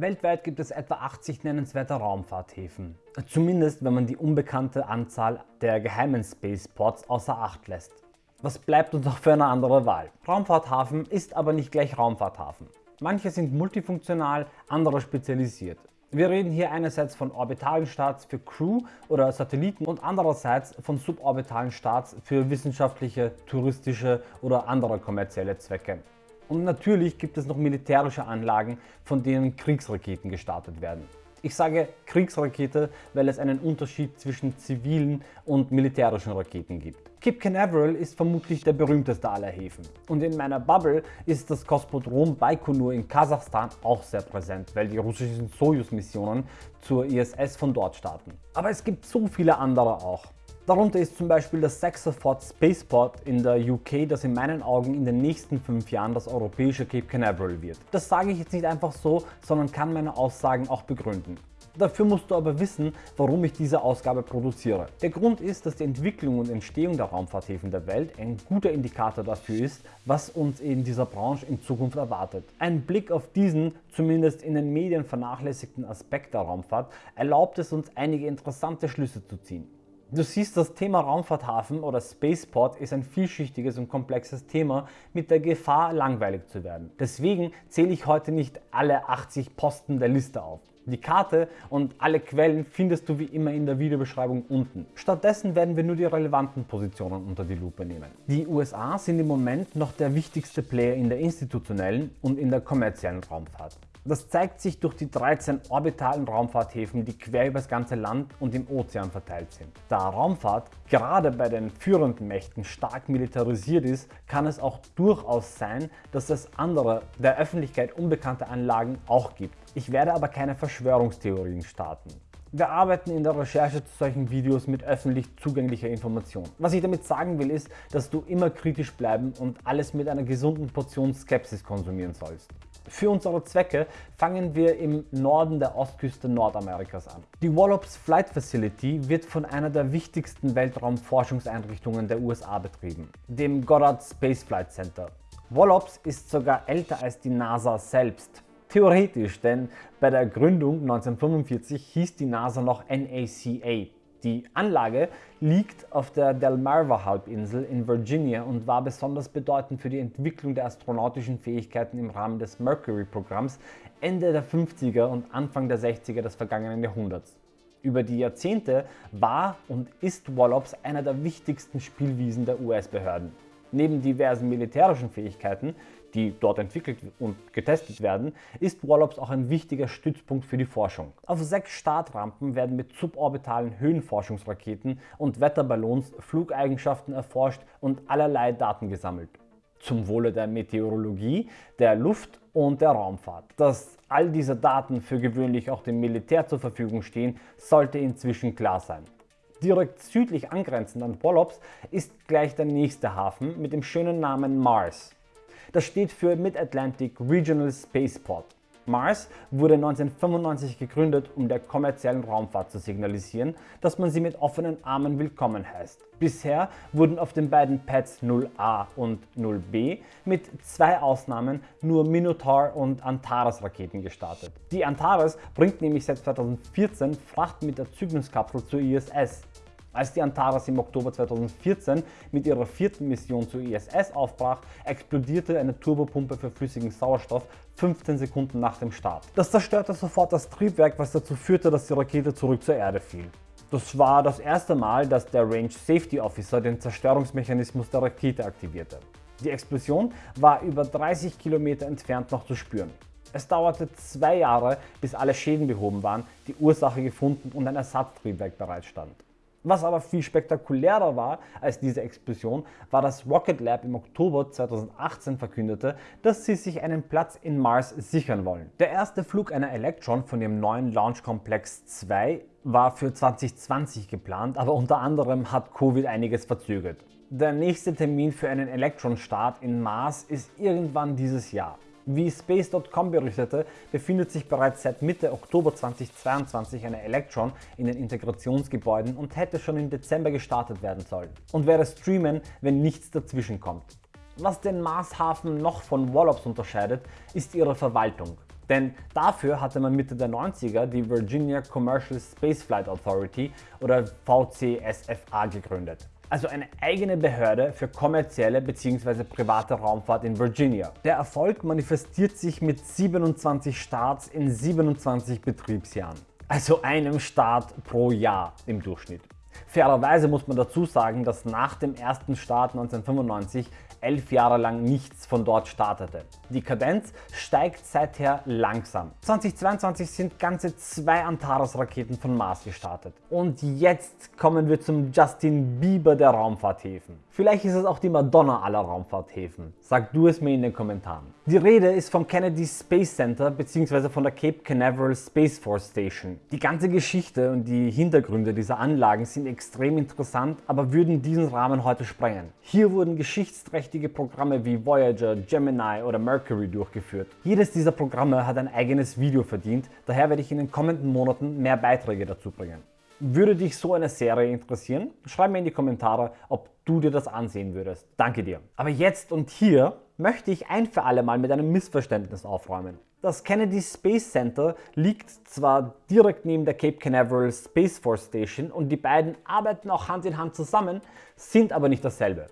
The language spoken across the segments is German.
Weltweit gibt es etwa 80 nennenswerte Raumfahrthäfen. Zumindest wenn man die unbekannte Anzahl der geheimen Spaceports außer Acht lässt. Was bleibt uns noch für eine andere Wahl? Raumfahrthafen ist aber nicht gleich Raumfahrthafen. Manche sind multifunktional, andere spezialisiert. Wir reden hier einerseits von orbitalen Starts für Crew oder Satelliten und andererseits von suborbitalen Starts für wissenschaftliche, touristische oder andere kommerzielle Zwecke. Und natürlich gibt es noch militärische Anlagen, von denen Kriegsraketen gestartet werden. Ich sage Kriegsrakete, weil es einen Unterschied zwischen zivilen und militärischen Raketen gibt. Cape Canaveral ist vermutlich der berühmteste aller Häfen. Und in meiner Bubble ist das Kosmodrom Baikonur in Kasachstan auch sehr präsent, weil die russischen Soyuz-Missionen zur ISS von dort starten. Aber es gibt so viele andere auch. Darunter ist zum Beispiel das Saxaford Spaceport in der UK, das in meinen Augen in den nächsten fünf Jahren das europäische Cape Canaveral wird. Das sage ich jetzt nicht einfach so, sondern kann meine Aussagen auch begründen. Dafür musst du aber wissen, warum ich diese Ausgabe produziere. Der Grund ist, dass die Entwicklung und Entstehung der Raumfahrthäfen der Welt ein guter Indikator dafür ist, was uns in dieser Branche in Zukunft erwartet. Ein Blick auf diesen, zumindest in den Medien vernachlässigten Aspekt der Raumfahrt erlaubt es uns einige interessante Schlüsse zu ziehen. Du siehst, das Thema Raumfahrthafen oder Spaceport ist ein vielschichtiges und komplexes Thema mit der Gefahr, langweilig zu werden. Deswegen zähle ich heute nicht alle 80 Posten der Liste auf. Die Karte und alle Quellen findest du wie immer in der Videobeschreibung unten. Stattdessen werden wir nur die relevanten Positionen unter die Lupe nehmen. Die USA sind im Moment noch der wichtigste Player in der institutionellen und in der kommerziellen Raumfahrt. Das zeigt sich durch die 13 orbitalen Raumfahrthäfen, die quer über das ganze Land und im Ozean verteilt sind. Da Raumfahrt gerade bei den führenden Mächten stark militarisiert ist, kann es auch durchaus sein, dass es andere, der Öffentlichkeit unbekannte Anlagen auch gibt. Ich werde aber keine Verschwörungstheorien starten. Wir arbeiten in der Recherche zu solchen Videos mit öffentlich zugänglicher Information. Was ich damit sagen will ist, dass du immer kritisch bleiben und alles mit einer gesunden Portion Skepsis konsumieren sollst. Für unsere Zwecke fangen wir im Norden der Ostküste Nordamerikas an. Die Wallops Flight Facility wird von einer der wichtigsten Weltraumforschungseinrichtungen der USA betrieben, dem Goddard Space Flight Center. Wallops ist sogar älter als die NASA selbst. Theoretisch, denn bei der Gründung 1945 hieß die NASA noch NACA. Die Anlage liegt auf der Delmarva-Halbinsel in Virginia und war besonders bedeutend für die Entwicklung der astronautischen Fähigkeiten im Rahmen des Mercury-Programms Ende der 50er und Anfang der 60er des vergangenen Jahrhunderts. Über die Jahrzehnte war und ist Wallops einer der wichtigsten Spielwiesen der US-Behörden. Neben diversen militärischen Fähigkeiten, die dort entwickelt und getestet werden, ist Wallops auch ein wichtiger Stützpunkt für die Forschung. Auf sechs Startrampen werden mit suborbitalen Höhenforschungsraketen und Wetterballons Flugeigenschaften erforscht und allerlei Daten gesammelt. Zum Wohle der Meteorologie, der Luft und der Raumfahrt. Dass all diese Daten für gewöhnlich auch dem Militär zur Verfügung stehen, sollte inzwischen klar sein. Direkt südlich angrenzend an Wallops ist gleich der nächste Hafen mit dem schönen Namen Mars. Das steht für Mid-Atlantic Regional Spaceport. Mars wurde 1995 gegründet, um der kommerziellen Raumfahrt zu signalisieren, dass man sie mit offenen Armen willkommen heißt. Bisher wurden auf den beiden Pads 0A und 0B mit zwei Ausnahmen nur Minotaur und Antares Raketen gestartet. Die Antares bringt nämlich seit 2014 Fracht mit der Cygnus-Kapsel zur ISS. Als die Antares im Oktober 2014 mit ihrer vierten Mission zur ISS aufbrach, explodierte eine Turbopumpe für flüssigen Sauerstoff 15 Sekunden nach dem Start. Das zerstörte sofort das Triebwerk, was dazu führte, dass die Rakete zurück zur Erde fiel. Das war das erste Mal, dass der Range Safety Officer den Zerstörungsmechanismus der Rakete aktivierte. Die Explosion war über 30 Kilometer entfernt noch zu spüren. Es dauerte zwei Jahre, bis alle Schäden behoben waren, die Ursache gefunden und ein Ersatztriebwerk bereitstand. Was aber viel spektakulärer war als diese Explosion, war, dass Rocket Lab im Oktober 2018 verkündete, dass sie sich einen Platz in Mars sichern wollen. Der erste Flug einer Electron von ihrem neuen Launch Complex 2 war für 2020 geplant, aber unter anderem hat Covid einiges verzögert. Der nächste Termin für einen Electron-Start in Mars ist irgendwann dieses Jahr. Wie Space.com berichtete, befindet sich bereits seit Mitte Oktober 2022 eine Electron in den Integrationsgebäuden und hätte schon im Dezember gestartet werden sollen und werde streamen, wenn nichts dazwischen kommt. Was den Marshafen noch von Wallops unterscheidet, ist ihre Verwaltung. Denn dafür hatte man Mitte der 90er die Virginia Commercial Spaceflight Authority oder VCSFA gegründet also eine eigene Behörde für kommerzielle bzw. private Raumfahrt in Virginia. Der Erfolg manifestiert sich mit 27 Starts in 27 Betriebsjahren, also einem Start pro Jahr im Durchschnitt. Fairerweise muss man dazu sagen, dass nach dem ersten Start 1995 elf Jahre lang nichts von dort startete. Die Kadenz steigt seither langsam. 2022 sind ganze zwei Antares-Raketen von Mars gestartet. Und jetzt kommen wir zum Justin Bieber der Raumfahrthäfen. Vielleicht ist es auch die Madonna aller Raumfahrthäfen. Sag du es mir in den Kommentaren. Die Rede ist vom Kennedy Space Center bzw. von der Cape Canaveral Space Force Station. Die ganze Geschichte und die Hintergründe dieser Anlagen sind extrem interessant, aber würden diesen Rahmen heute sprengen. Hier wurden geschichtsträchtige Programme wie Voyager, Gemini oder Mercury durchgeführt. Jedes dieser Programme hat ein eigenes Video verdient, daher werde ich in den kommenden Monaten mehr Beiträge dazu bringen. Würde dich so eine Serie interessieren? Schreib mir in die Kommentare, ob du dir das ansehen würdest. Danke dir. Aber jetzt und hier möchte ich ein für alle Mal mit einem Missverständnis aufräumen. Das Kennedy Space Center liegt zwar direkt neben der Cape Canaveral Space Force Station und die beiden arbeiten auch Hand in Hand zusammen, sind aber nicht dasselbe.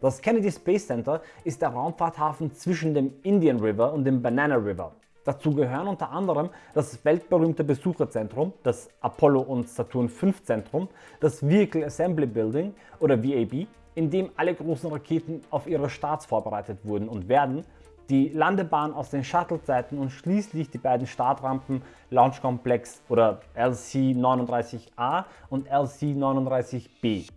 Das Kennedy Space Center ist der Raumfahrthafen zwischen dem Indian River und dem Banana River. Dazu gehören unter anderem das weltberühmte Besucherzentrum, das Apollo und Saturn V Zentrum, das Vehicle Assembly Building oder VAB, in dem alle großen Raketen auf ihre Starts vorbereitet wurden und werden, die Landebahn aus den Shuttle-Zeiten und schließlich die beiden Startrampen Launch Complex oder LC-39A und LC-39B.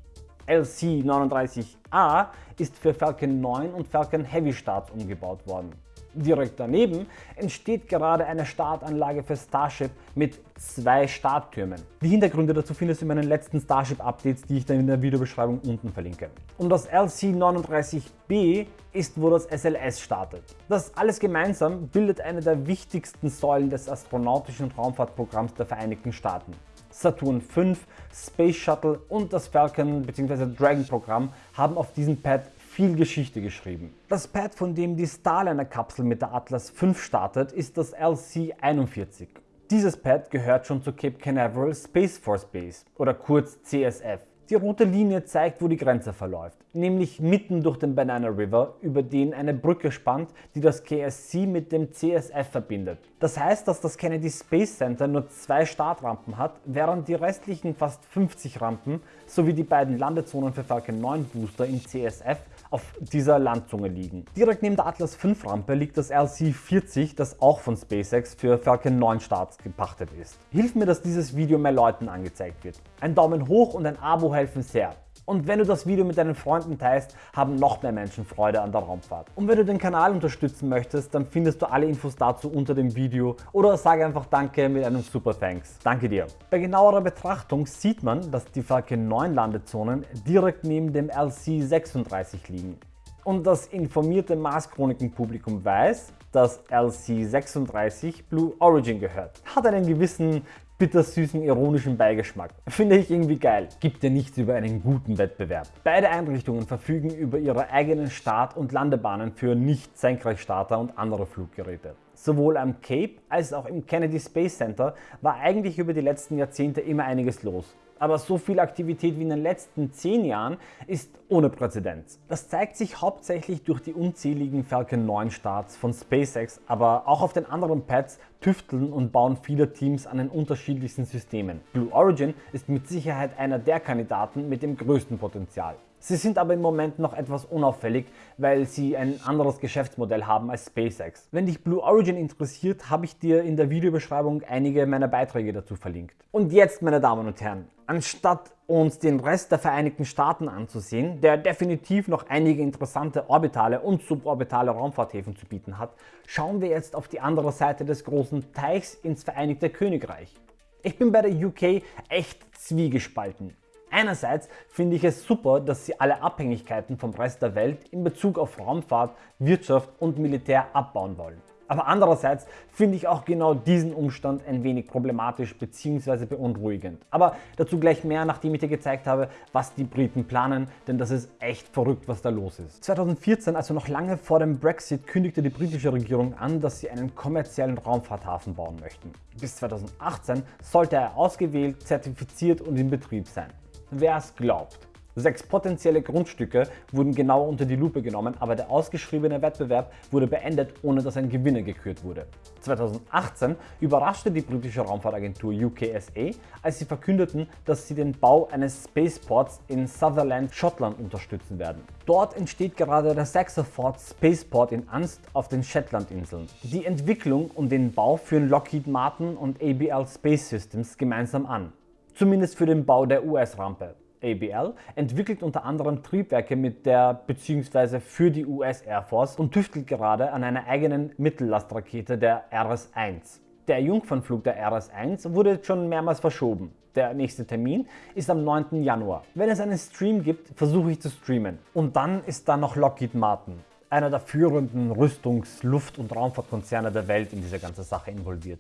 LC-39A ist für Falcon 9 und Falcon Heavy Starts umgebaut worden. Direkt daneben entsteht gerade eine Startanlage für Starship mit zwei Starttürmen. Die Hintergründe dazu findest du in meinen letzten Starship Updates, die ich dann in der Videobeschreibung unten verlinke. Und das LC-39B ist, wo das SLS startet. Das alles gemeinsam bildet eine der wichtigsten Säulen des astronautischen Raumfahrtprogramms der Vereinigten Staaten. Saturn V, Space Shuttle und das Falcon bzw. Dragon Programm haben auf diesem Pad viel Geschichte geschrieben. Das Pad, von dem die Starliner-Kapsel mit der Atlas V startet, ist das LC-41. Dieses Pad gehört schon zur Cape Canaveral Space Force Base oder kurz CSF. Die rote Linie zeigt, wo die Grenze verläuft, nämlich mitten durch den Banana River, über den eine Brücke spannt, die das KSC mit dem CSF verbindet. Das heißt, dass das Kennedy Space Center nur zwei Startrampen hat, während die restlichen fast 50 Rampen sowie die beiden Landezonen für Falcon 9 Booster in CSF auf dieser Landzunge liegen. Direkt neben der Atlas V Rampe liegt das LC-40, das auch von SpaceX für Falcon 9 Starts gepachtet ist. Hilf mir, dass dieses Video mehr Leuten angezeigt wird. Ein Daumen hoch und ein Abo helfen sehr. Und wenn du das Video mit deinen Freunden teilst, haben noch mehr Menschen Freude an der Raumfahrt. Und wenn du den Kanal unterstützen möchtest, dann findest du alle Infos dazu unter dem Video oder sage einfach Danke mit einem Super Thanks. Danke dir. Bei genauerer Betrachtung sieht man, dass die Falcon 9 Landezonen direkt neben dem LC-36 liegen. Und das informierte Mars-Chroniken-Publikum weiß, dass LC-36 Blue Origin gehört. Hat einen gewissen bittersüßen ironischen Beigeschmack. Finde ich irgendwie geil. Gibt ja nichts über einen guten Wettbewerb. Beide Einrichtungen verfügen über ihre eigenen Start- und Landebahnen für Nicht-Senkrechtstarter und andere Fluggeräte. Sowohl am Cape als auch im Kennedy Space Center war eigentlich über die letzten Jahrzehnte immer einiges los aber so viel Aktivität wie in den letzten 10 Jahren ist ohne Präzedenz. Das zeigt sich hauptsächlich durch die unzähligen Falcon 9 Starts von SpaceX, aber auch auf den anderen Pads tüfteln und bauen viele Teams an den unterschiedlichsten Systemen. Blue Origin ist mit Sicherheit einer der Kandidaten mit dem größten Potenzial. Sie sind aber im Moment noch etwas unauffällig, weil sie ein anderes Geschäftsmodell haben als SpaceX. Wenn dich Blue Origin interessiert, habe ich dir in der Videobeschreibung einige meiner Beiträge dazu verlinkt. Und jetzt, meine Damen und Herren, anstatt uns den Rest der Vereinigten Staaten anzusehen, der definitiv noch einige interessante orbitale und suborbitale Raumfahrthäfen zu bieten hat, schauen wir jetzt auf die andere Seite des großen Teichs ins Vereinigte Königreich. Ich bin bei der UK echt zwiegespalten. Einerseits finde ich es super, dass sie alle Abhängigkeiten vom Rest der Welt in Bezug auf Raumfahrt, Wirtschaft und Militär abbauen wollen. Aber andererseits finde ich auch genau diesen Umstand ein wenig problematisch bzw. beunruhigend. Aber dazu gleich mehr, nachdem ich dir gezeigt habe, was die Briten planen, denn das ist echt verrückt, was da los ist. 2014, also noch lange vor dem Brexit, kündigte die britische Regierung an, dass sie einen kommerziellen Raumfahrthafen bauen möchten. Bis 2018 sollte er ausgewählt, zertifiziert und in Betrieb sein. Wer es glaubt. Sechs potenzielle Grundstücke wurden genau unter die Lupe genommen, aber der ausgeschriebene Wettbewerb wurde beendet, ohne dass ein Gewinner gekürt wurde. 2018 überraschte die britische Raumfahrtagentur UKSA, als sie verkündeten, dass sie den Bau eines Spaceports in Sutherland, Schottland unterstützen werden. Dort entsteht gerade der Saxaford Spaceport in Anst auf den Shetlandinseln. Die Entwicklung und den Bau führen Lockheed Martin und ABL Space Systems gemeinsam an. Zumindest für den Bau der US-Rampe. ABL entwickelt unter anderem Triebwerke mit der bzw. für die US Air Force und tüftelt gerade an einer eigenen Mittellastrakete der RS-1. Der Jungfernflug der RS-1 wurde jetzt schon mehrmals verschoben. Der nächste Termin ist am 9. Januar. Wenn es einen Stream gibt, versuche ich zu streamen. Und dann ist da noch Lockheed Martin, einer der führenden Rüstungs-, Luft- und Raumfahrtkonzerne der Welt in diese ganze Sache involviert.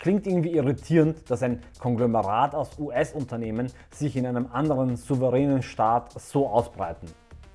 Klingt irgendwie irritierend, dass ein Konglomerat aus US-Unternehmen sich in einem anderen souveränen Staat so ausbreiten.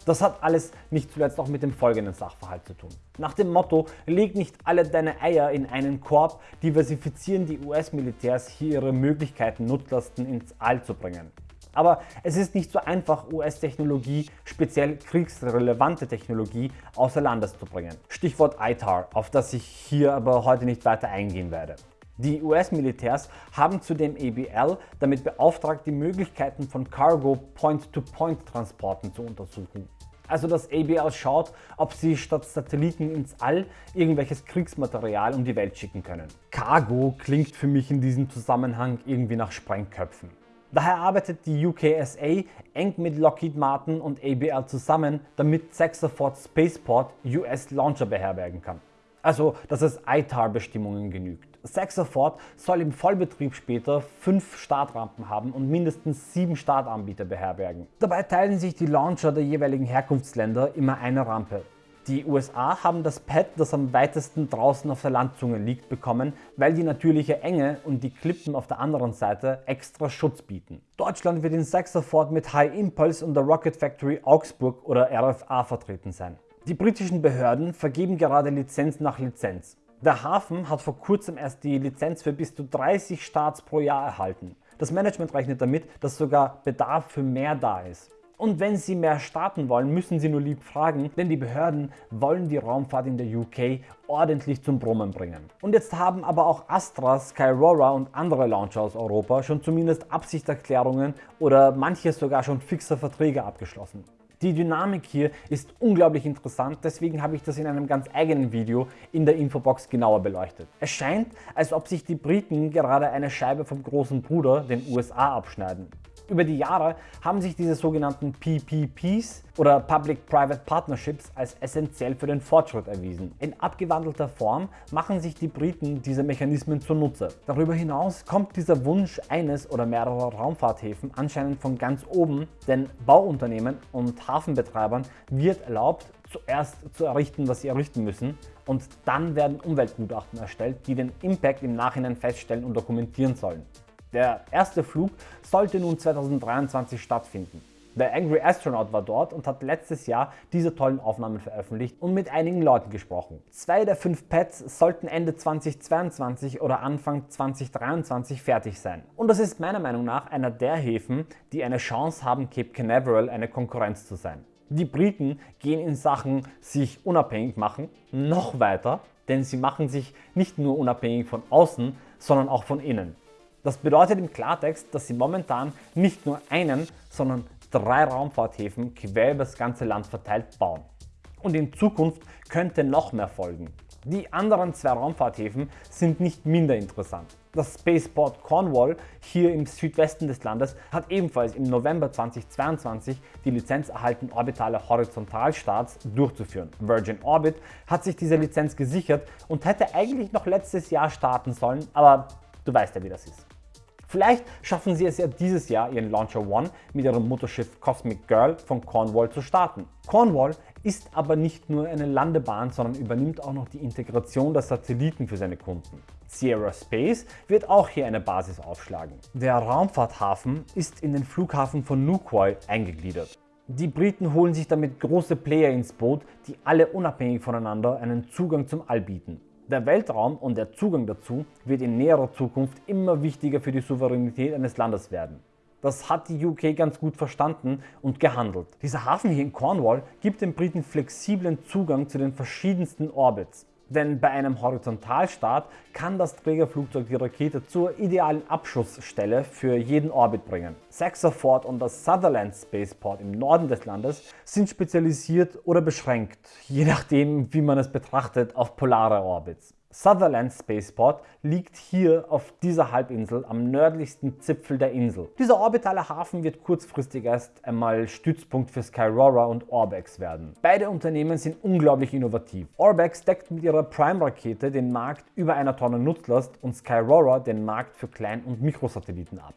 Das hat alles nicht zuletzt auch mit dem folgenden Sachverhalt zu tun. Nach dem Motto, leg nicht alle deine Eier in einen Korb, diversifizieren die US-Militärs hier ihre Möglichkeiten, Nutzlasten ins All zu bringen. Aber es ist nicht so einfach, US-Technologie, speziell kriegsrelevante Technologie, außer Landes zu bringen. Stichwort ITAR, auf das ich hier aber heute nicht weiter eingehen werde. Die US-Militärs haben zudem ABL damit beauftragt, die Möglichkeiten von Cargo Point-to-Point-Transporten zu untersuchen. Also dass ABL schaut, ob sie statt Satelliten ins All irgendwelches Kriegsmaterial um die Welt schicken können. Cargo klingt für mich in diesem Zusammenhang irgendwie nach Sprengköpfen. Daher arbeitet die UKSA eng mit Lockheed Martin und ABL zusammen, damit Saxaford Spaceport US Launcher beherbergen kann. Also dass es ITAR-Bestimmungen genügt. Saxaford soll im Vollbetrieb später fünf Startrampen haben und mindestens sieben Startanbieter beherbergen. Dabei teilen sich die Launcher der jeweiligen Herkunftsländer immer eine Rampe. Die USA haben das Pad, das am weitesten draußen auf der Landzunge liegt, bekommen, weil die natürliche Enge und die Klippen auf der anderen Seite extra Schutz bieten. Deutschland wird in Saxaford mit High Impulse und der Rocket Factory Augsburg oder RFA vertreten sein. Die britischen Behörden vergeben gerade Lizenz nach Lizenz. Der Hafen hat vor kurzem erst die Lizenz für bis zu 30 Starts pro Jahr erhalten. Das Management rechnet damit, dass sogar Bedarf für mehr da ist. Und wenn Sie mehr starten wollen, müssen Sie nur lieb fragen, denn die Behörden wollen die Raumfahrt in der UK ordentlich zum Brummen bringen. Und jetzt haben aber auch Astra, Skyrora und andere Launcher aus Europa schon zumindest Absichtserklärungen oder manche sogar schon fixe Verträge abgeschlossen. Die Dynamik hier ist unglaublich interessant, deswegen habe ich das in einem ganz eigenen Video in der Infobox genauer beleuchtet. Es scheint, als ob sich die Briten gerade eine Scheibe vom großen Bruder, den USA, abschneiden. Über die Jahre haben sich diese sogenannten PPPs oder Public-Private Partnerships als essentiell für den Fortschritt erwiesen. In abgewandelter Form machen sich die Briten diese Mechanismen zunutze. Darüber hinaus kommt dieser Wunsch eines oder mehrerer Raumfahrthäfen anscheinend von ganz oben, denn Bauunternehmen und Hafenbetreibern wird erlaubt, zuerst zu errichten, was sie errichten müssen und dann werden Umweltgutachten erstellt, die den Impact im Nachhinein feststellen und dokumentieren sollen. Der erste Flug sollte nun 2023 stattfinden. Der Angry Astronaut war dort und hat letztes Jahr diese tollen Aufnahmen veröffentlicht und mit einigen Leuten gesprochen. Zwei der fünf Pads sollten Ende 2022 oder Anfang 2023 fertig sein. Und das ist meiner Meinung nach einer der Häfen, die eine Chance haben, Cape Canaveral eine Konkurrenz zu sein. Die Briten gehen in Sachen sich unabhängig machen noch weiter, denn sie machen sich nicht nur unabhängig von außen, sondern auch von innen. Das bedeutet im Klartext, dass sie momentan nicht nur einen, sondern drei Raumfahrthäfen quer über das ganze Land verteilt bauen. Und in Zukunft könnte noch mehr folgen. Die anderen zwei Raumfahrthäfen sind nicht minder interessant. Das Spaceport Cornwall hier im Südwesten des Landes hat ebenfalls im November 2022 die Lizenz erhalten, orbitale Horizontalstarts durchzuführen. Virgin Orbit hat sich diese Lizenz gesichert und hätte eigentlich noch letztes Jahr starten sollen, aber du weißt ja wie das ist. Vielleicht schaffen sie es ja dieses Jahr ihren Launcher One mit ihrem Mutterschiff Cosmic Girl von Cornwall zu starten. Cornwall ist aber nicht nur eine Landebahn, sondern übernimmt auch noch die Integration der Satelliten für seine Kunden. Sierra Space wird auch hier eine Basis aufschlagen. Der Raumfahrthafen ist in den Flughafen von Nukoy eingegliedert. Die Briten holen sich damit große Player ins Boot, die alle unabhängig voneinander einen Zugang zum All bieten. Der Weltraum und der Zugang dazu wird in näherer Zukunft immer wichtiger für die Souveränität eines Landes werden. Das hat die UK ganz gut verstanden und gehandelt. Dieser Hafen hier in Cornwall gibt den Briten flexiblen Zugang zu den verschiedensten Orbits. Denn bei einem Horizontalstart kann das Trägerflugzeug die Rakete zur idealen Abschussstelle für jeden Orbit bringen. Saxaford und das Sutherland Spaceport im Norden des Landes sind spezialisiert oder beschränkt, je nachdem wie man es betrachtet, auf polare Orbits. Sutherland Spaceport liegt hier auf dieser Halbinsel am nördlichsten Zipfel der Insel. Dieser orbitale Hafen wird kurzfristig erst einmal Stützpunkt für Skyrora und Orbex werden. Beide Unternehmen sind unglaublich innovativ. Orbex deckt mit ihrer Prime-Rakete den Markt über einer Tonne Nutzlast und Skyrora den Markt für Klein- und Mikrosatelliten ab.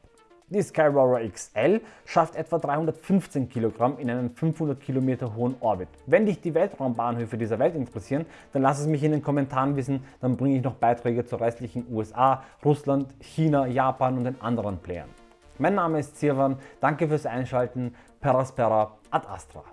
Die Skyrover XL schafft etwa 315 Kilogramm in einen 500 Kilometer hohen Orbit. Wenn dich die Weltraumbahnhöfe dieser Welt interessieren, dann lass es mich in den Kommentaren wissen, dann bringe ich noch Beiträge zur restlichen USA, Russland, China, Japan und den anderen Playern. Mein Name ist Sirwan, danke fürs Einschalten, Peraspera ad Astra.